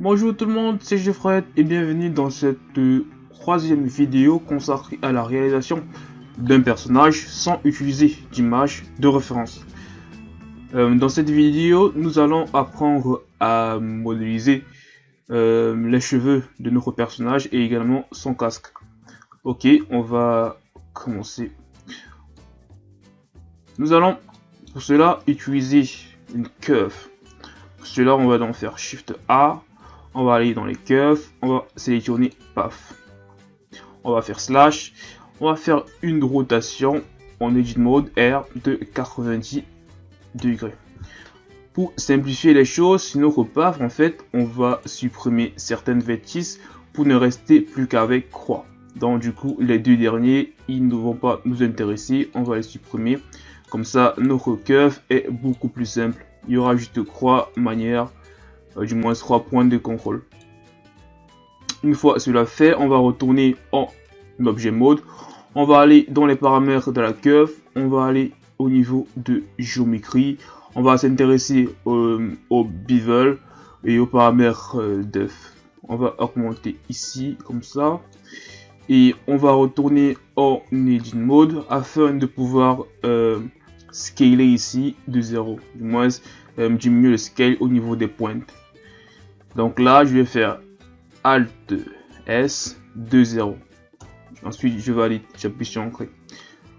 Bonjour tout le monde, c'est Geoffrey et bienvenue dans cette euh, troisième vidéo consacrée à la réalisation d'un personnage sans utiliser d'image de référence. Euh, dans cette vidéo, nous allons apprendre à modéliser euh, les cheveux de notre personnage et également son casque. Ok, on va commencer. Nous allons pour cela utiliser une curve. Pour cela, on va donc faire Shift A. On va aller dans les curves. On va sélectionner PAF. On va faire slash. On va faire une rotation en edit mode R de 90 degrés. Pour simplifier les choses, sur notre PAF, en fait, on va supprimer certaines vertices pour ne rester plus qu'avec croix. Donc du coup, les deux derniers, ils ne vont pas nous intéresser. On va les supprimer. Comme ça, notre curve est beaucoup plus simple. Il y aura juste croix, manière, euh, du moins trois points de contrôle. Une fois cela fait, on va retourner en objet mode. On va aller dans les paramètres de la curve. On va aller au niveau de géométrie. On va s'intéresser euh, au bevel et aux paramètres euh. On va augmenter ici comme ça et on va retourner en edit mode afin de pouvoir euh, scaler ici de 0 du moins diminuer le scale au niveau des pointes donc là je vais faire alt s de 0 ensuite je aller j'appuie sur ancrer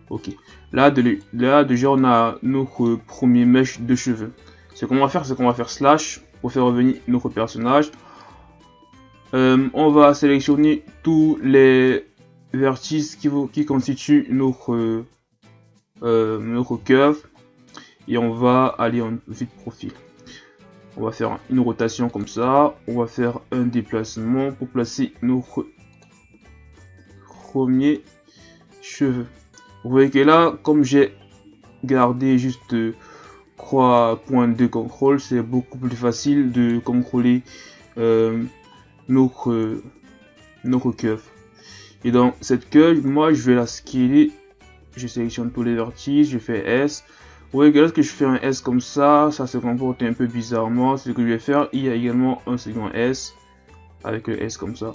ok. Là de là déjà on a notre premier mesh de cheveux. Ce qu'on va faire c'est qu'on va faire slash pour faire revenir notre personnage. Euh, on va sélectionner tous les vertices qui, qui constituent notre, euh, notre curve. Et on va aller en vue de profil. On va faire une rotation comme ça, on va faire un déplacement pour placer notre premier cheveux. Vous voyez que là, comme j'ai gardé juste croix point de contrôle, c'est beaucoup plus facile de contrôler euh, notre, notre. Et dans cette curve, moi je vais la scaler. Je sélectionne tous les vertices, je fais S. Vous voyez que lorsque je fais un S comme ça, ça se comporte un peu bizarrement. Ce que je vais faire, il y a également un second S avec le S comme ça.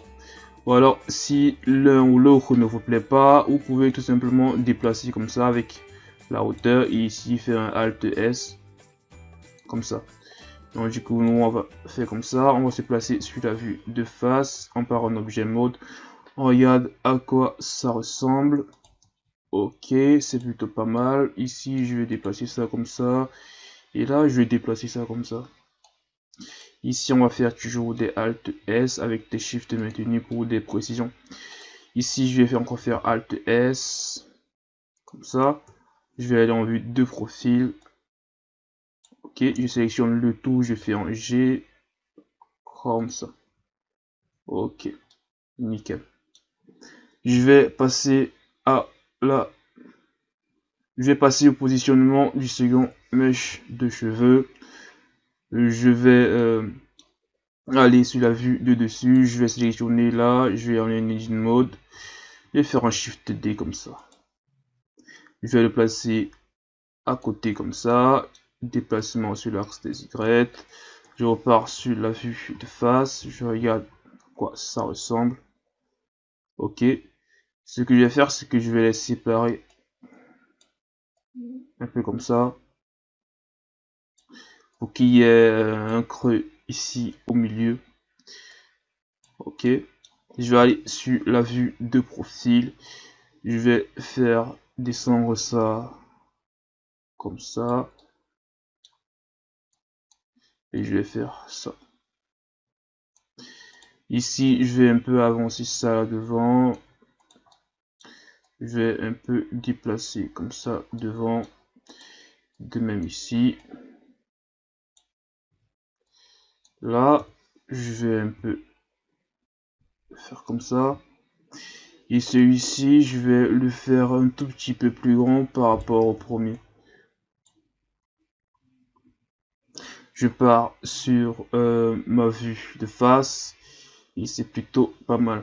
Ou alors, si l'un ou l'autre ne vous plaît pas, vous pouvez tout simplement déplacer comme ça avec la hauteur et ici faire un Alt S comme ça. Donc du coup, nous on va faire comme ça. On va se placer sur la vue de face. On part en objet mode. On regarde à quoi ça ressemble. Ok, c'est plutôt pas mal. Ici, je vais déplacer ça comme ça. Et là, je vais déplacer ça comme ça. Ici, on va faire toujours des Alt S avec des Shift maintenus pour des précisions. Ici, je vais faire encore faire Alt S. Comme ça. Je vais aller en vue de profil. Ok, je sélectionne le tout, je fais en G. Comme ça. Ok, nickel. Je vais passer à la... Je vais passer au positionnement du second mèche de cheveux. Je vais euh, aller sur la vue de dessus. Je vais sélectionner là. Je vais en engine mode. et faire un shift D comme ça. Je vais le placer à côté comme ça déplacement sur l'axe des Y. Je repars sur la vue de face. Je regarde quoi ça ressemble. Ok. Ce que je vais faire, c'est que je vais les séparer un peu comme ça. Pour qu'il y ait un creux ici au milieu. Ok. Je vais aller sur la vue de profil. Je vais faire descendre ça comme ça et je vais faire ça. Ici, je vais un peu avancer ça devant. Je vais un peu déplacer comme ça devant. De même ici. Là, je vais un peu faire comme ça. Et celui-ci, je vais le faire un tout petit peu plus grand par rapport au premier. je pars sur euh, ma vue de face et c'est plutôt pas mal.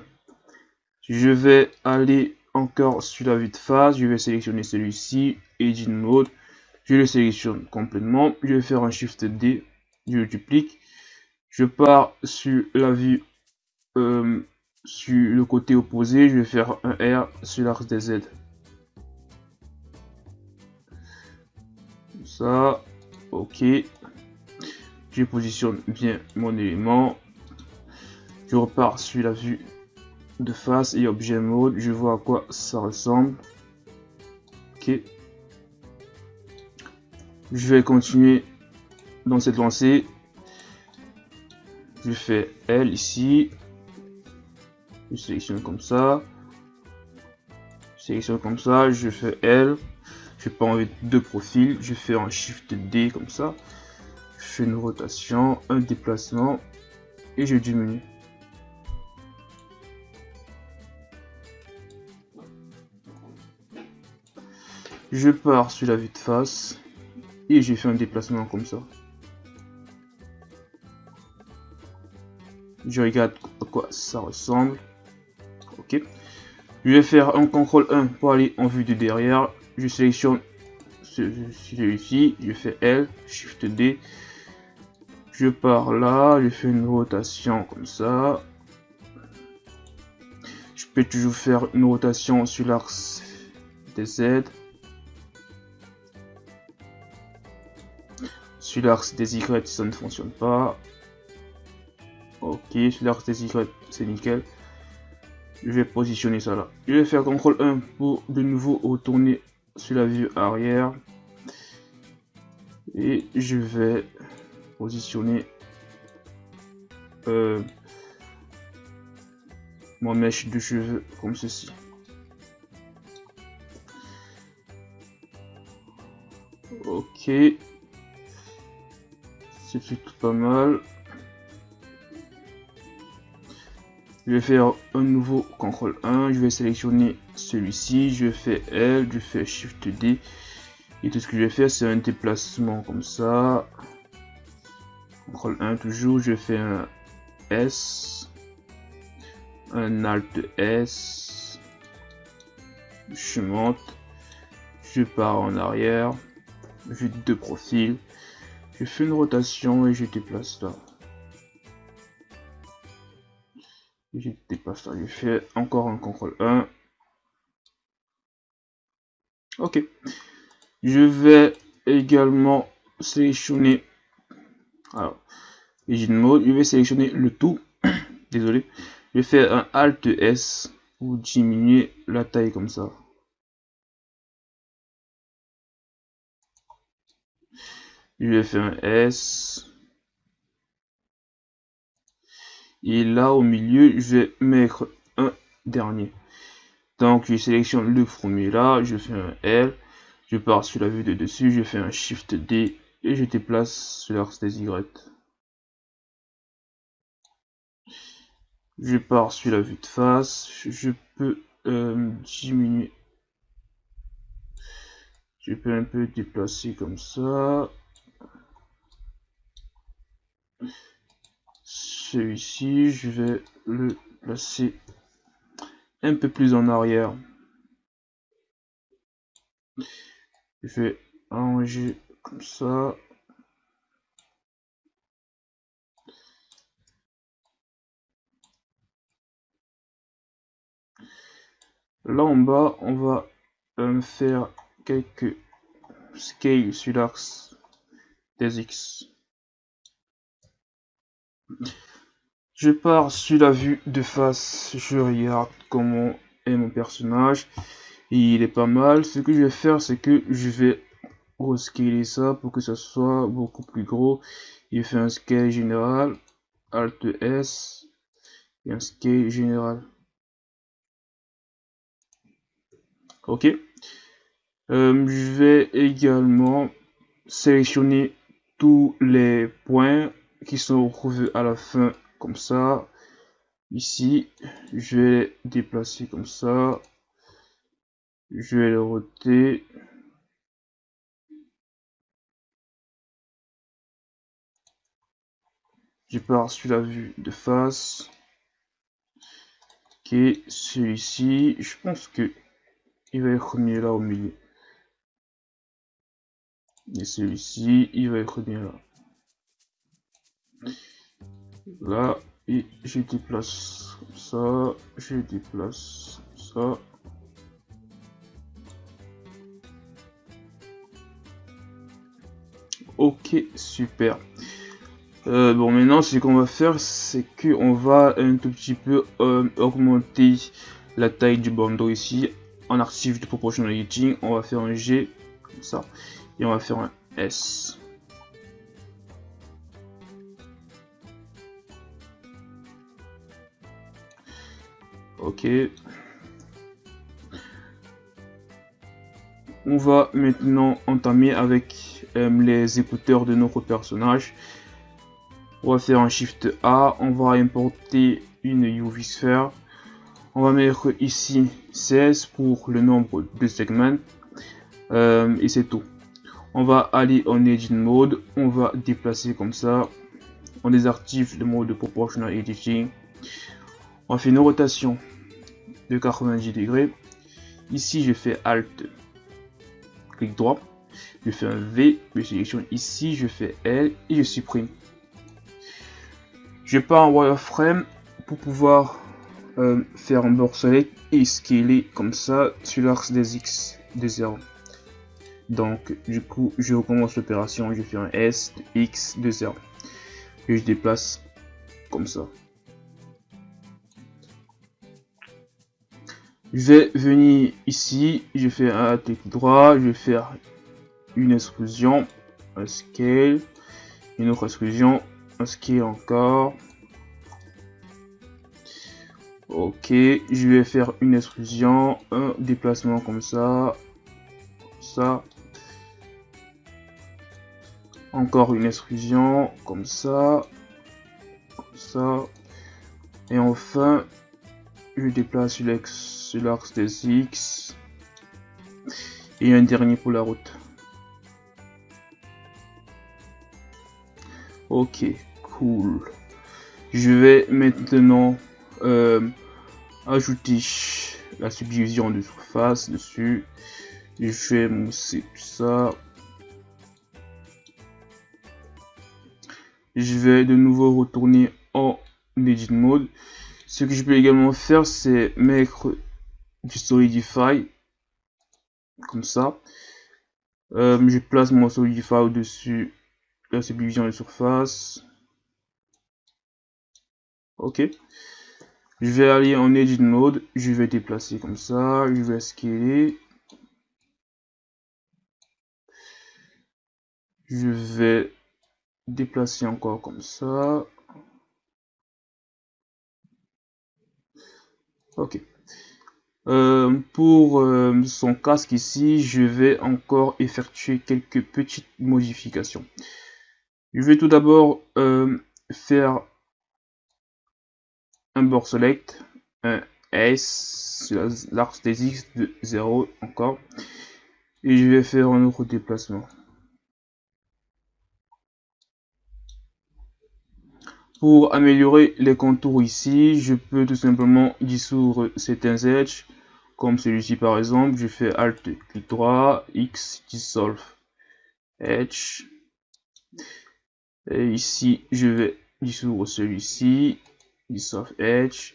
Je vais aller encore sur la vue de face, je vais sélectionner celui-ci, Edit Mode, je le sélectionne complètement, je vais faire un Shift D, je le duplique, Je pars sur la vue euh, sur le côté opposé, je vais faire un R sur l'axe des Z. Ça, ok. Je positionne bien mon élément. Je repars sur la vue de face et objet mode. Je vois à quoi ça ressemble. Ok. Je vais continuer dans cette lancée. Je fais L ici. Je sélectionne comme ça. Je sélectionne comme ça. Je fais L. Je pas envie deux profils. Je fais un Shift D comme ça. Je fais une rotation, un déplacement et je diminue. Je pars sur la vue de face et j'ai fait un déplacement comme ça. Je regarde à quoi ça ressemble. Ok. Je vais faire un CTRL 1 pour aller en vue de derrière. Je sélectionne celui-ci. Je fais L, Shift D. Je pars là. Je fais une rotation comme ça. Je peux toujours faire une rotation sur l'axe des Z. Sur l'axe des Y, ça ne fonctionne pas. Ok, l'axe des Y, c'est nickel. Je vais positionner ça là. Je vais faire CTRL 1 pour de nouveau retourner sur la vue arrière. Et je vais positionner euh, mon mèche de cheveux comme ceci. Ok. C'est plutôt pas mal. Je vais faire un nouveau CTRL 1. Je vais sélectionner celui-ci. Je fais L. Je fais Shift D. Et tout ce que je vais faire, c'est un déplacement comme ça. CTRL 1 toujours. Je fais un S. Un Alt S. Je monte. Je pars en arrière. Vue de profil. Je fais une rotation et je déplace là. Je dépasse là. Je fais encore un CTRL 1. Ok. Je vais également sélectionner. Alors, Engine Mode. Je vais sélectionner le tout. Désolé. Je fais un Alt S pour diminuer la taille comme ça. Je vais faire un S. Et là au milieu, je vais mettre un dernier. Donc je sélectionne le premier là, je fais un L, je pars sur la vue de dessus, je fais un Shift D et je déplace sur l'axe des Y. Je pars sur la vue de face, je peux euh, diminuer. Je peux un peu déplacer comme ça. Celui-ci, je vais le placer un peu plus en arrière. Je vais arranger comme ça. Là en bas, on va euh, faire quelques scales sur l'axe des X. Je pars sur la vue de face, je regarde comment est mon personnage. il est pas mal. Ce que je vais faire, c'est que je vais rescaler ça pour que ça soit beaucoup plus gros. Il fait un scale général, Alt S, et un scale général. Ok. Euh, je vais également sélectionner tous les points qui sont revus à la fin comme ça. Ici je vais déplacer comme ça. Je vais le roter. Je pars sur la vue de face. Ok celui-ci je pense que il va être mis là au milieu. Et celui-ci il va être mis là là et je déplace ça, je déplace ça. Ok, super. Euh, bon, maintenant, ce qu'on va faire, c'est qu'on va un tout petit peu euh, augmenter la taille du bandeau ici. En archive de proportional on va faire un G, comme ça, et on va faire un S. On va maintenant entamer avec euh, les écouteurs de notre personnage. On va faire un Shift A, on va importer une UV Sphere. On va mettre ici 16 pour le nombre de segments. Euh, et c'est tout. On va aller en Edit Mode, on va déplacer comme ça. On désactive le mode de Proportional Editing. On fait une rotation de 90 degrés. Ici, je fais Alt, clic droit. Je fais un V, je sélectionne ici, je fais L et je supprime. Je pars en wireframe pour pouvoir euh, faire un bord select et scaler comme ça sur l'axe des X de 0. Donc, du coup, je recommence l'opération, je fais un S, X de 0. Et je déplace comme ça. Je vais venir ici, je fais un clic droit, je vais faire une exclusion, un scale, une autre exclusion, un scale encore. Ok, je vais faire une exclusion, un déplacement comme ça, ça. Encore une exclusion, comme ça, comme ça. Et enfin, je déplace sur l'axe des X. Et un dernier pour la route. Ok, cool. Je vais maintenant euh, ajouter la subdivision de surface dessus. Je vais mousser tout ça. Je vais de nouveau retourner en Edit Mode. Ce que je peux également faire, c'est mettre du Solidify, comme ça. Euh, je place mon Solidify au-dessus de la subdivision de surface. Ok. Je vais aller en Edit Mode, je vais déplacer comme ça, je vais scaler. Je vais déplacer encore comme ça. Ok. Euh, pour euh, son casque ici, je vais encore effectuer quelques petites modifications. Je vais tout d'abord euh, faire un bord select, un S l'axe des X de 0 encore. Et je vais faire un autre déplacement. Pour améliorer les contours ici, je peux tout simplement dissoudre certains edges, comme celui-ci par exemple. Je fais Alt, clic droit, X, dissolve edge. Et ici, je vais dissoudre celui-ci, dissolve edge.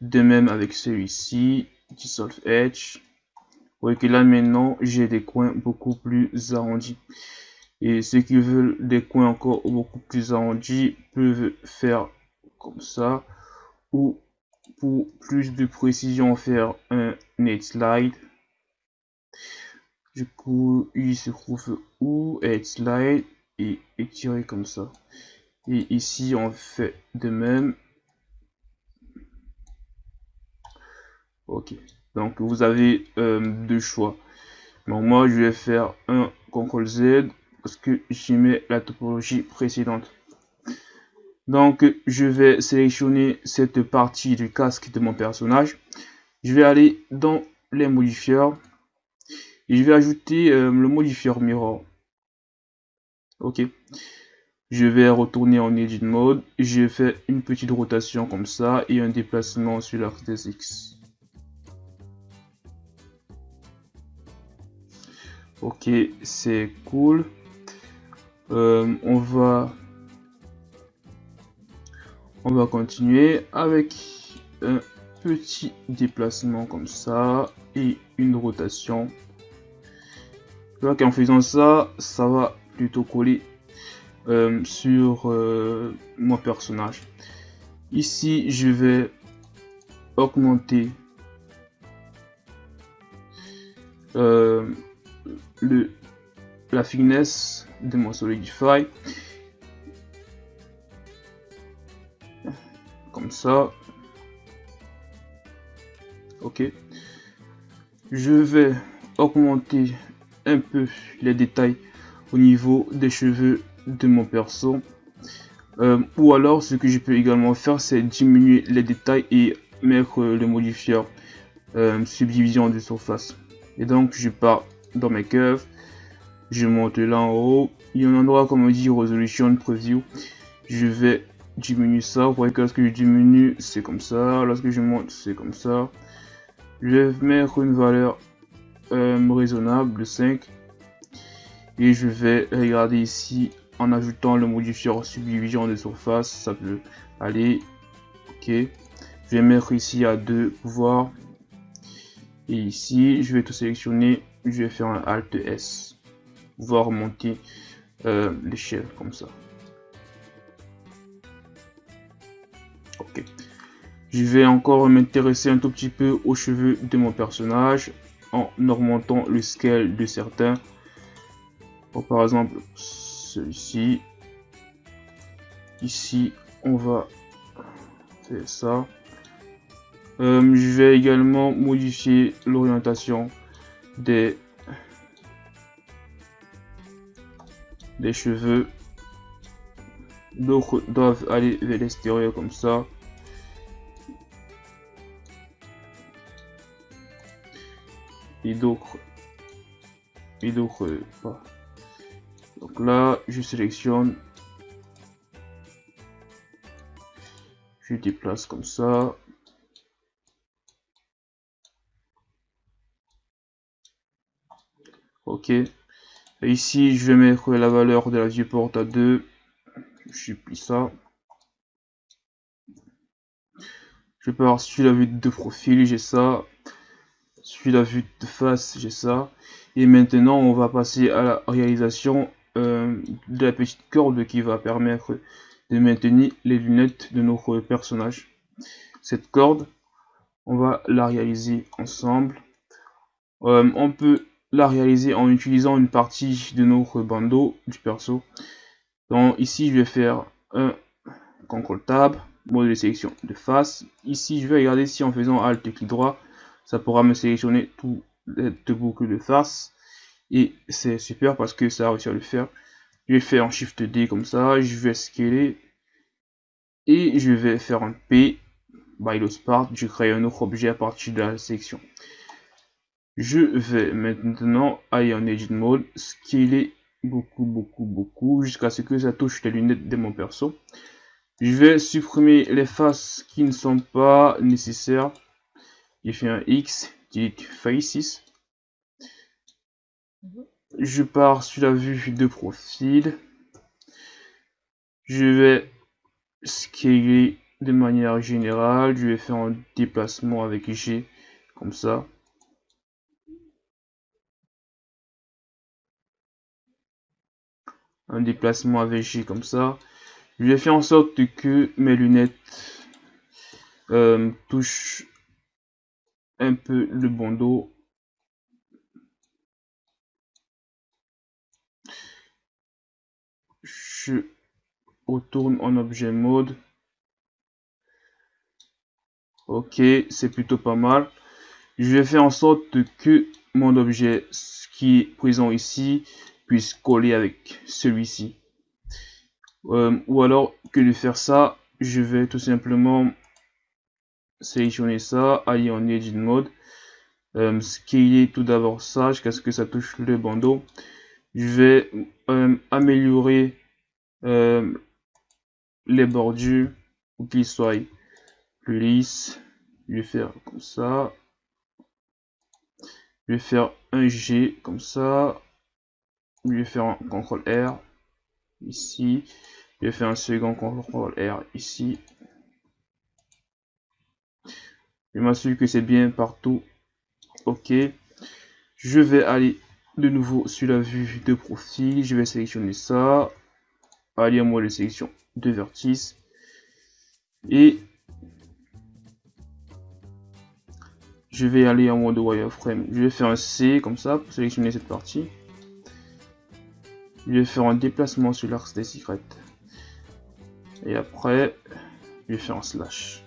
De même avec celui-ci, dissolve edge. Vous voyez que là maintenant, j'ai des coins beaucoup plus arrondis. Et ceux qui veulent des coins encore beaucoup plus arrondis peuvent faire comme ça. Ou pour plus de précision, faire un net slide. Du coup, il se trouve où Head slide et étirer comme ça. Et ici, on fait de même. Ok. Donc, vous avez euh, deux choix. Donc, moi, je vais faire un CTRL Z parce que j'y mets la topologie précédente. Donc, je vais sélectionner cette partie du casque de mon personnage. Je vais aller dans les modifieurs et je vais ajouter euh, le modifieur mirror. Ok. Je vais retourner en edit mode. Je fais une petite rotation comme ça et un déplacement sur l'axe X. Ok, c'est cool. Euh, on va On va continuer avec un petit déplacement comme ça et une rotation. Je qu'en faisant ça, ça va plutôt coller euh, sur euh, mon personnage. Ici, je vais augmenter le, la finesse de mon Solidify. Comme ça. Ok. Je vais augmenter un peu les détails au niveau des cheveux de mon perso. Euh, ou alors ce que je peux également faire c'est diminuer les détails et mettre le modifier euh, subdivision de surface. Et donc je pars dans mes curves, je monte là en haut, il y a un endroit comme on dit resolution preview, je vais diminuer ça, vous voyez que lorsque je diminue c'est comme ça, lorsque je monte c'est comme ça. Je vais mettre une valeur euh, raisonnable de 5 et je vais regarder ici en ajoutant le modifier subdivision de surface. Ça peut aller. Ok. Je vais mettre ici à 2 pouvoir et ici je vais tout sélectionner. Je vais faire un alt s voir monter euh, l'échelle comme ça. Ok. Je vais encore m'intéresser un tout petit peu aux cheveux de mon personnage en augmentant le scale de certains. Par exemple celui-ci. Ici on va faire ça. Euh, je vais également modifier l'orientation des des cheveux d'autres doivent aller vers l'extérieur comme ça et d'autres et d'autres pas donc là, je sélectionne. Je déplace comme ça. Ok. Ici, je vais mettre la valeur de la viewport à 2. Je supplie ça. Je pars sur la vue de profil, j'ai ça. Sur la vue de face, j'ai ça. Et maintenant, on va passer à la réalisation euh, de la petite corde qui va permettre de maintenir les lunettes de notre personnage. Cette corde, on va la réaliser ensemble. Euh, on peut la réaliser en utilisant une partie de notre bandeau du perso. Donc ici, je vais faire un contrôle tab, mode de sélection de face. Ici, je vais regarder si en faisant alt clic droit, ça pourra me sélectionner tout les boucles de face. Et c'est super parce que ça a réussi à le faire. Je vais faire un Shift D comme ça. Je vais scaler. Et je vais faire un P by the part. Je crée un autre objet à partir de la section. Je vais maintenant aller en Edit Mode. Scaler beaucoup, beaucoup, beaucoup. Jusqu'à ce que ça touche les lunettes de mon perso. Je vais supprimer les faces qui ne sont pas nécessaires. J'ai fait un X, dit Faces je pars sur la vue de profil. Je vais scaler de manière générale. Je vais faire un déplacement avec G comme ça. Un déplacement G comme ça. Je vais faire en sorte que mes lunettes euh, touchent un peu le bandeau je retourne en objet mode. Ok, c'est plutôt pas mal. Je vais faire en sorte que mon objet qui est présent ici puisse coller avec celui-ci. Euh, ou alors que de faire ça, je vais tout simplement sélectionner ça, aller en edit mode, euh, scaler tout d'abord ça jusqu'à ce que ça touche le bandeau. Je vais euh, améliorer euh, les bordures pour qu'ils soient plus lisses. Je vais faire comme ça. Je vais faire un G comme ça. Je vais faire un CTRL R ici. Je vais faire un second CTRL R ici. Je m'assure que c'est bien partout. Ok. Je vais aller de nouveau sur la vue de profil. Je vais sélectionner ça. Aller à moi de sélection de vertice. Et je vais aller en mode wireframe. Je vais faire un C comme ça pour sélectionner cette partie. Je vais faire un déplacement sur l'axe des secrets. Et après, je vais faire un slash.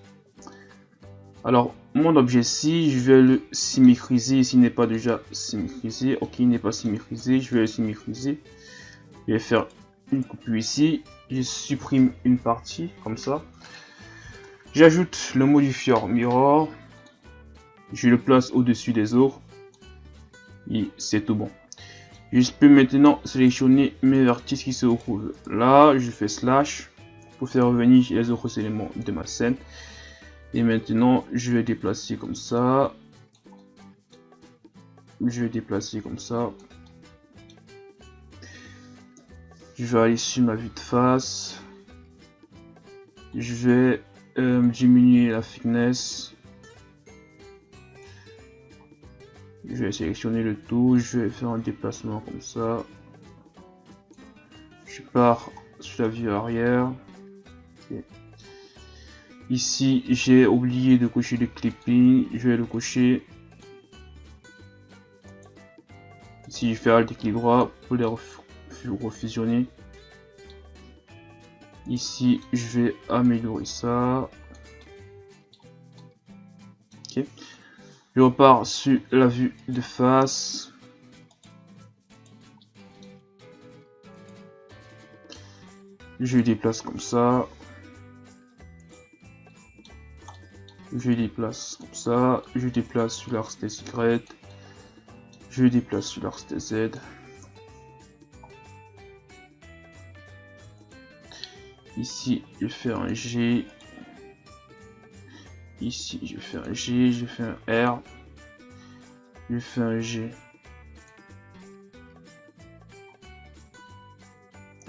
Alors, mon objet ci, je vais le symétriser s'il n'est pas déjà symétrisé. Ok, il n'est pas symétrisé, je vais le symétriser. Je vais faire une coupure ici. Je supprime une partie, comme ça. J'ajoute le modifier mirror. Je le place au-dessus des autres. Et c'est tout bon. Je peux maintenant sélectionner mes vertices qui se trouvent là. Je fais slash pour faire revenir les autres éléments de ma scène. Et maintenant, je vais déplacer comme ça. Je vais déplacer comme ça. Je vais aller sur ma vue de face. Je vais euh, diminuer la thickness. Je vais sélectionner le tout. Je vais faire un déplacement comme ça. Je pars sur la vue arrière. Ici, j'ai oublié de cocher le clipping. Je vais le cocher. Ici, je fais Alt et clic droit pour les refusionner. Ici, je vais améliorer ça. Ok. Je repars sur la vue de face. Je déplace comme ça. je déplace comme ça, je déplace sur l'axe des Y, je déplace sur l'axe des Z. Ici, je fais un G. Ici, je fais un G, je fais un R. Je fais un G.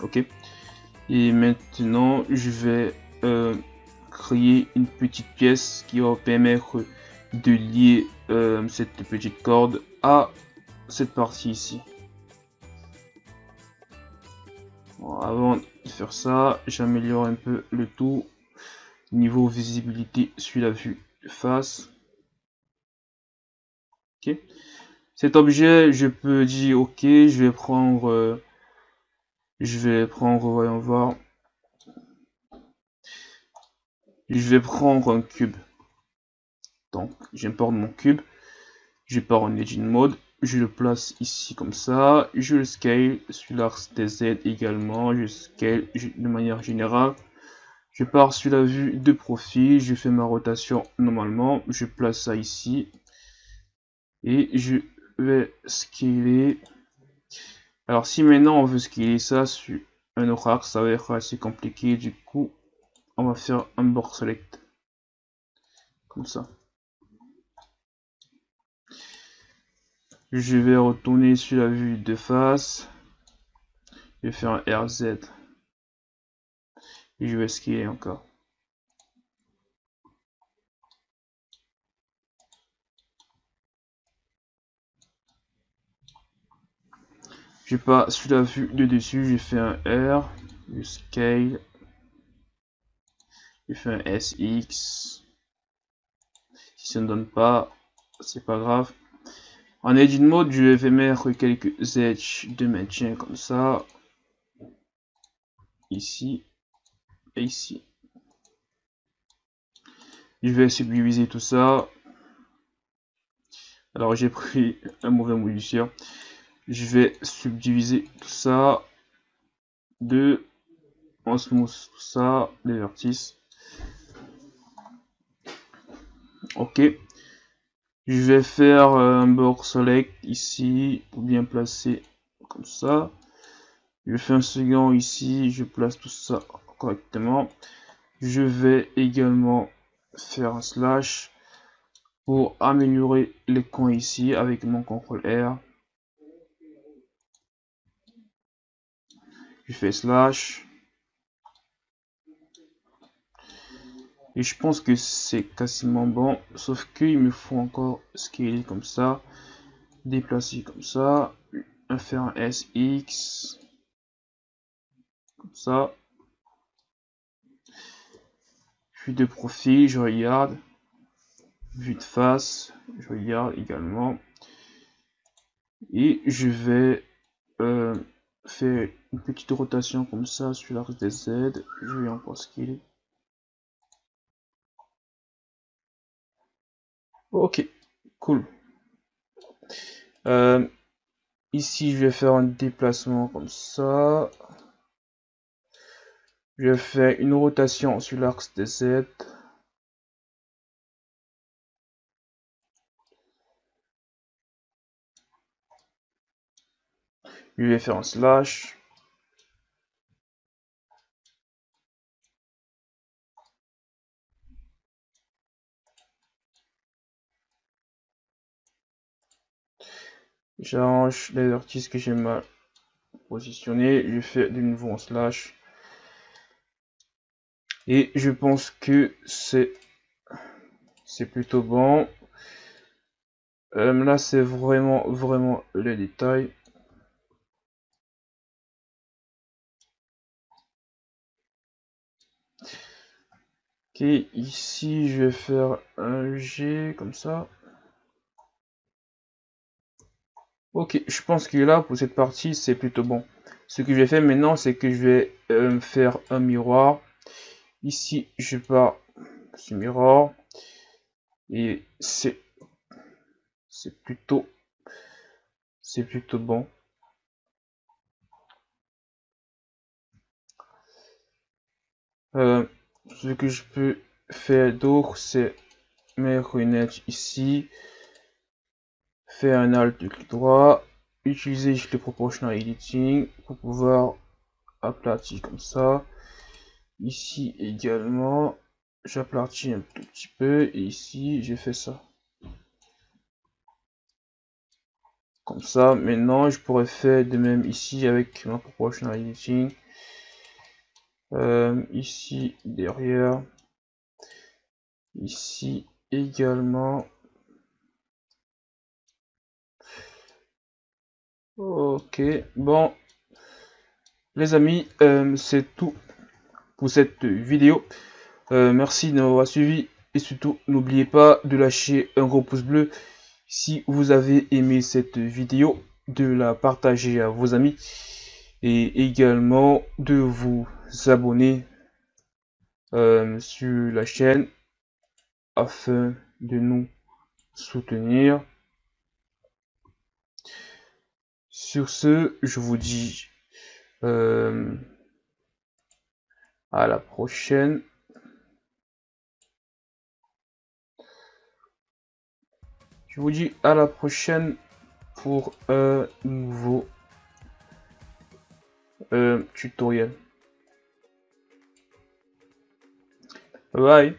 Ok. Et maintenant, je vais euh, créer une petite pièce qui va permettre de lier euh, cette petite corde à cette partie ici. avant de faire ça, j'améliore un peu le tout niveau visibilité sur la vue face. Ok. Cet objet, je peux dire ok, je vais prendre, je vais prendre, voyons voir, je vais prendre un cube. Donc, j'importe mon cube. Je pars en Legend Mode. Je le place ici comme ça. Je le scale sur l'axe Z également. Je scale de manière générale. Je pars sur la vue de profil. Je fais ma rotation normalement. Je place ça ici. Et je vais scaler. Alors, si maintenant on veut scaler ça sur un axe, ça va être assez compliqué. Du coup, on va faire un board select comme ça je vais retourner sur la vue de face je vais faire un RZ je vais skier encore je pas sur la vue de dessus je fais un R je scale je fais un SX. Si ça ne donne pas, c'est pas grave. En edit mode, je vais mettre quelques edges de maintien comme ça. Ici ici. Je vais subdiviser tout ça. Alors j'ai pris un mauvais modifier. Je vais subdiviser tout ça de on smooth tout ça, les vertices. ok je vais faire un bord select ici pour bien placer comme ça je fais un second ici je place tout ça correctement je vais également faire un slash pour améliorer les coins ici avec mon contrôle R je fais slash Et je pense que c'est quasiment bon. Sauf qu'il me faut encore scaler comme ça. Déplacer comme ça. Faire un SX. Comme ça. Vue de profil, je regarde. Vue de face, je regarde également. Et je vais euh, faire une petite rotation comme ça sur l'axe des Z. Je vais encore scaler. Ok, cool. Euh, ici, je vais faire un déplacement comme ça. Je faire une rotation sur l'axe des Z. Je vais faire un slash. J'arrange les vertices que j'ai mal positionnés. Je fais de nouveau un slash. Et je pense que c'est plutôt bon. Euh, là, c'est vraiment, vraiment les détails. Ok, ici, je vais faire un G comme ça. Ok, je pense que là, pour cette partie, c'est plutôt bon. Ce que je vais faire maintenant, c'est que je vais euh, faire un miroir. Ici, je pars ce miroir. Et c'est c'est plutôt c'est plutôt bon. Euh, ce que je peux faire d'autre, c'est mettre une edge ici faire un alt clic droit, utiliser le proportional editing pour pouvoir aplatir comme ça. Ici également, j'aplatis un tout petit peu et ici j'ai fait ça. Comme ça, maintenant je pourrais faire de même ici avec ma proportional editing. Euh, ici derrière, ici également Ok, bon, les amis, euh, c'est tout pour cette vidéo. Euh, merci de m'avoir suivi et surtout n'oubliez pas de lâcher un gros pouce bleu si vous avez aimé cette vidéo, de la partager à vos amis et également de vous abonner euh, sur la chaîne afin de nous soutenir. Sur ce, je vous dis euh, à la prochaine. Je vous dis à la prochaine pour un nouveau euh, tutoriel. Bye.